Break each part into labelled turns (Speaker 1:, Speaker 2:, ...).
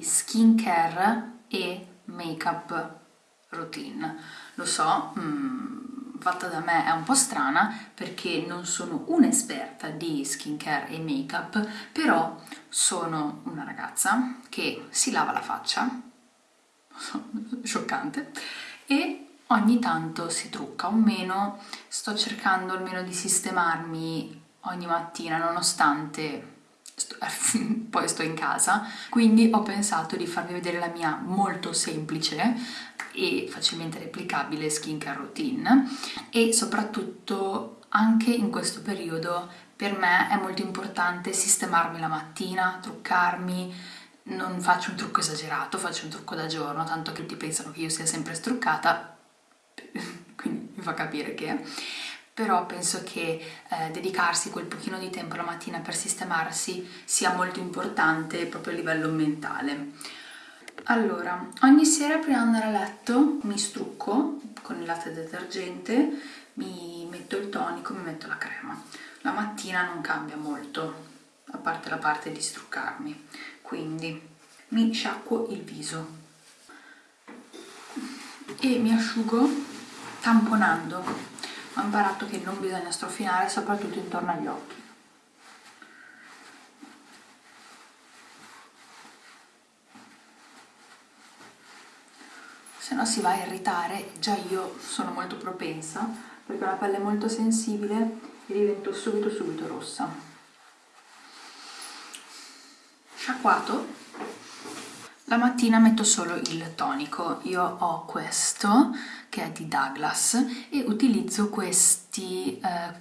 Speaker 1: skincare e make-up routine. Lo so, mh, fatta da me è un po' strana perché non sono un'esperta di skincare e make-up, però sono una ragazza che si lava la faccia, scioccante, e ogni tanto si trucca, o meno sto cercando almeno di sistemarmi ogni mattina nonostante poi sto in casa, quindi ho pensato di farvi vedere la mia molto semplice e facilmente replicabile skincare routine e soprattutto anche in questo periodo per me è molto importante sistemarmi la mattina, truccarmi, non faccio un trucco esagerato, faccio un trucco da giorno, tanto che tutti pensano che io sia sempre struccata, quindi mi fa capire che però penso che eh, dedicarsi quel pochino di tempo la mattina per sistemarsi sia molto importante proprio a livello mentale. Allora, ogni sera prima di andare a letto mi strucco con il latte detergente, mi metto il tonico, mi metto la crema. La mattina non cambia molto, a parte la parte di struccarmi, quindi mi sciacquo il viso e mi asciugo tamponando. Ho imparato che non bisogna strofinare, soprattutto intorno agli occhi. se no si va a irritare, già io sono molto propensa perché ho la pelle molto sensibile e divento subito subito rossa. Sciacquato, la mattina metto solo il tonico, io ho questo che è di Douglas e utilizzo questi eh,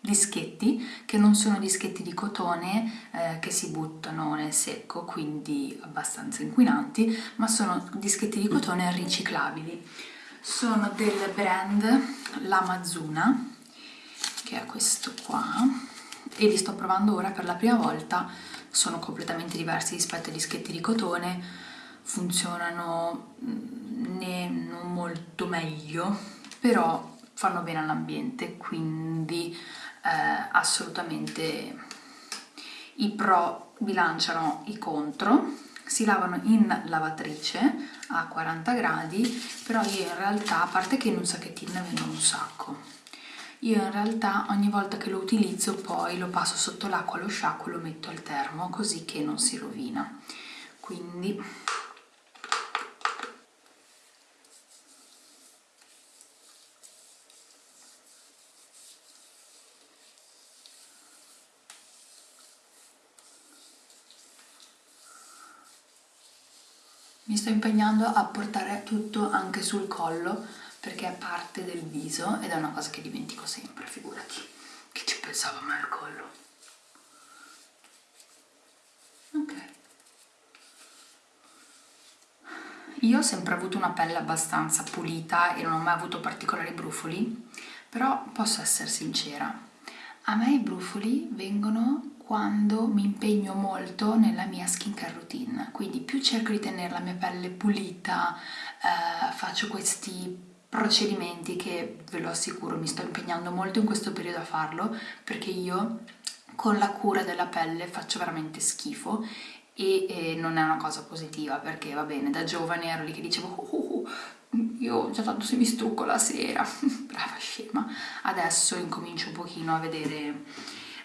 Speaker 1: dischetti che non sono dischetti di cotone eh, che si buttano nel secco quindi abbastanza inquinanti ma sono dischetti di cotone riciclabili. Sono del brand L'Amazuna che è questo qua e li sto provando ora per la prima volta sono completamente diversi rispetto ai dischetti di cotone funzionano mm, ne non molto meglio però fanno bene all'ambiente quindi eh, assolutamente i pro bilanciano i contro si lavano in lavatrice a 40 gradi però io in realtà a parte che in un sacchettino ne vengono un sacco io in realtà ogni volta che lo utilizzo poi lo passo sotto l'acqua lo sciacquo e lo metto al termo così che non si rovina. Quindi Mi sto impegnando a portare tutto anche sul collo perché è parte del viso ed è una cosa che dimentico sempre, figurati. Che ci pensavo mai al collo. Ok. Io ho sempre avuto una pelle abbastanza pulita e non ho mai avuto particolari brufoli, però posso essere sincera. A me i brufoli vengono quando mi impegno molto nella mia skincare routine, quindi più cerco di tenere la mia pelle pulita, eh, faccio questi procedimenti che ve lo assicuro mi sto impegnando molto in questo periodo a farlo perché io con la cura della pelle faccio veramente schifo e, e non è una cosa positiva perché va bene da giovane ero lì che dicevo oh, oh, oh io già tanto se mi strucco la sera. Brava scema. Adesso incomincio un pochino a vedere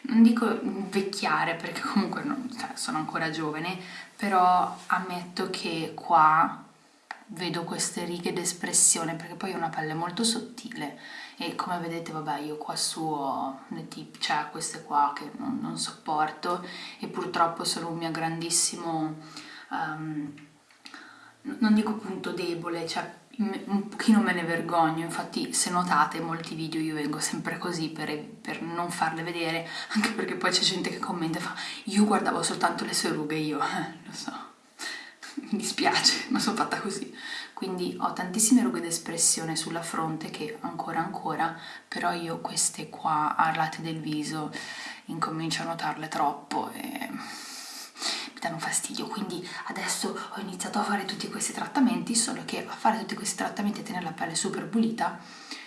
Speaker 1: non dico invecchiare perché comunque non, cioè, sono ancora giovane, però ammetto che qua vedo queste righe d'espressione perché poi ho una pelle molto sottile e come vedete vabbè io qua su ho le tip, cioè queste qua che non, non, sopporto e purtroppo sono un mio grandissimo um, non dico punto debole cioè un pochino me ne vergogno, infatti se notate molti video io vengo sempre così per, per non farle vedere, anche perché poi c'è gente che commenta e fa io guardavo soltanto le sue rughe, io lo so, mi dispiace, ma sono fatta così. Quindi ho tantissime rughe d'espressione sulla fronte che ancora ancora, però io queste qua a latte del viso incomincio a notarle troppo e danno fastidio. Quindi adesso ho iniziato a fare tutti questi trattamenti solo che a fare tutti questi trattamenti e tenere la pelle super pulita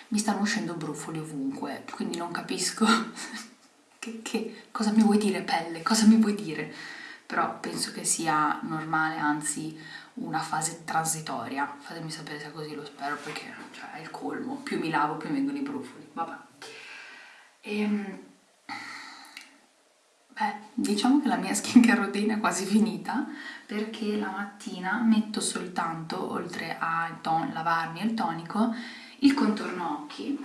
Speaker 1: mi stanno uscendo brufoli ovunque. Quindi non capisco che, che, cosa mi vuoi dire pelle, cosa mi vuoi dire però penso che sia normale, anzi una fase transitoria. Fatemi sapere se è così, lo spero, perché cioè, è il colmo. Più mi lavo, più mi vengono i brufoli. Vabbè. Ehm... Beh, diciamo che la mia skincare routine è quasi finita perché la mattina metto soltanto, oltre a lavarmi e il tonico, il contorno occhi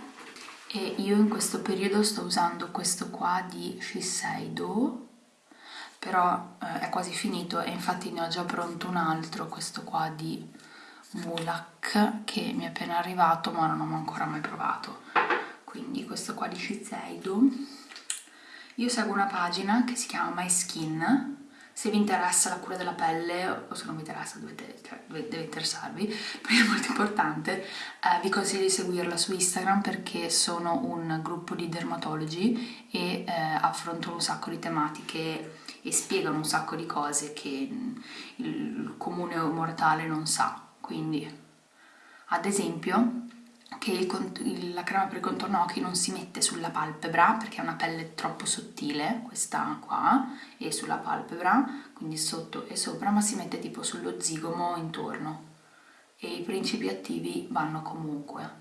Speaker 1: e io in questo periodo sto usando questo qua di Shiseido però eh, è quasi finito e infatti ne ho già pronto un altro, questo qua di Mulak che mi è appena arrivato ma non ho ancora mai provato. Quindi questo qua di Shiseido. Io seguo una pagina che si chiama My Skin se vi interessa la cura della pelle o se non vi interessa dovete, cioè, deve interessarvi perché è molto importante eh, vi consiglio di seguirla su Instagram perché sono un gruppo di dermatologi e eh, affrontano un sacco di tematiche e spiegano un sacco di cose che il comune mortale non sa. Quindi ad esempio che il, la crema per il contorno occhi non si mette sulla palpebra perché è una pelle troppo sottile, questa qua, e sulla palpebra, quindi sotto e sopra, ma si mette tipo sullo zigomo intorno. E i principi attivi vanno comunque.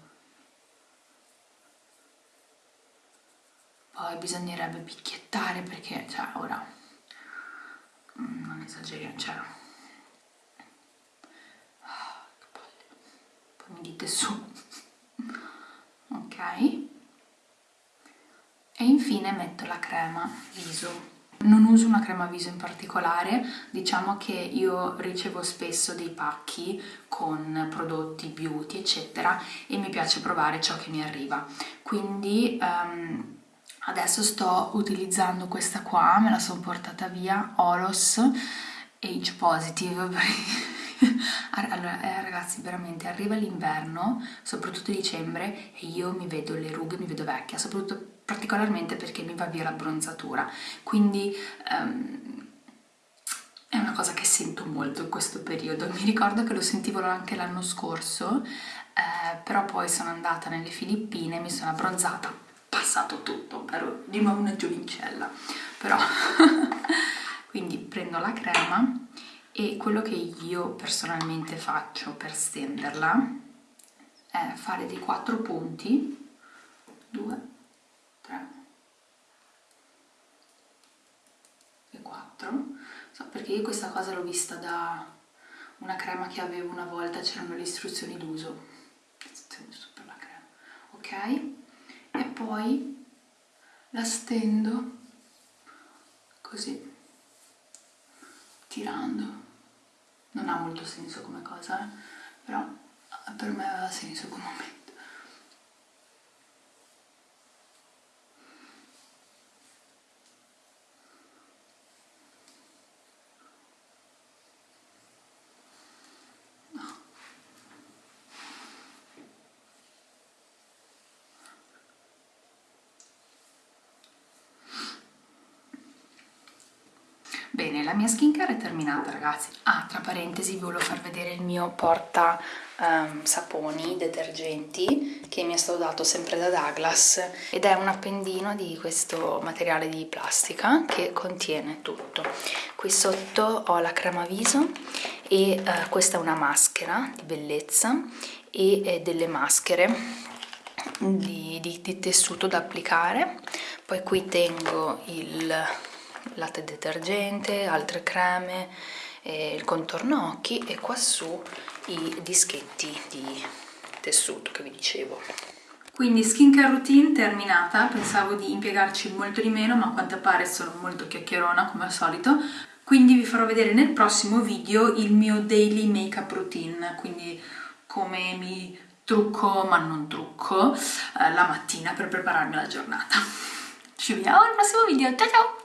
Speaker 1: Poi bisognerebbe picchiettare perché, cioè, ora, mm, non esageriamo, cioè, ah, poi mi dite su e infine metto la crema viso. Non uso una crema viso in particolare, diciamo che io ricevo spesso dei pacchi con prodotti beauty eccetera e mi piace provare ciò che mi arriva. Quindi um, adesso sto utilizzando questa qua, me la sono portata via, Olos Age Positive allora eh, ragazzi veramente arriva l'inverno soprattutto dicembre e io mi vedo le rughe mi vedo vecchia soprattutto particolarmente perché mi va via l'abbronzatura. Quindi um, è una cosa che sento molto in questo periodo. Mi ricordo che lo sentivo anche l'anno scorso eh, però poi sono andata nelle Filippine mi sono abbronzata passato tutto ero di nuovo una giovincella. Però quindi prendo la crema e quello che io personalmente faccio per stenderla è fare dei quattro punti. 2 3 e 4 so, perché io questa cosa l'ho vista da una crema che avevo una volta c'erano le istruzioni d'uso per la crema. Ok? E poi la stendo così tirando non ha molto senso come cosa eh? però per me aveva senso come momento Bene, la mia skincare è terminata ragazzi. Ah, tra parentesi vi volevo far vedere il mio porta um, saponi, detergenti che mi è stato dato sempre da Douglas ed è un appendino di questo materiale di plastica che contiene tutto. Qui sotto ho la crema viso e uh, questa è una maschera di bellezza e eh, delle maschere di, di, di tessuto da applicare. Poi qui tengo il latte detergente, altre creme, eh, il contorno occhi e qua su i dischetti di tessuto che vi dicevo. Quindi skincare routine terminata, pensavo di impiegarci molto di meno ma a quanto pare sono molto chiacchierona come al solito quindi vi farò vedere nel prossimo video il mio daily makeup routine quindi come mi trucco ma non trucco eh, la mattina per prepararmi alla giornata ci vediamo al prossimo video, ciao ciao!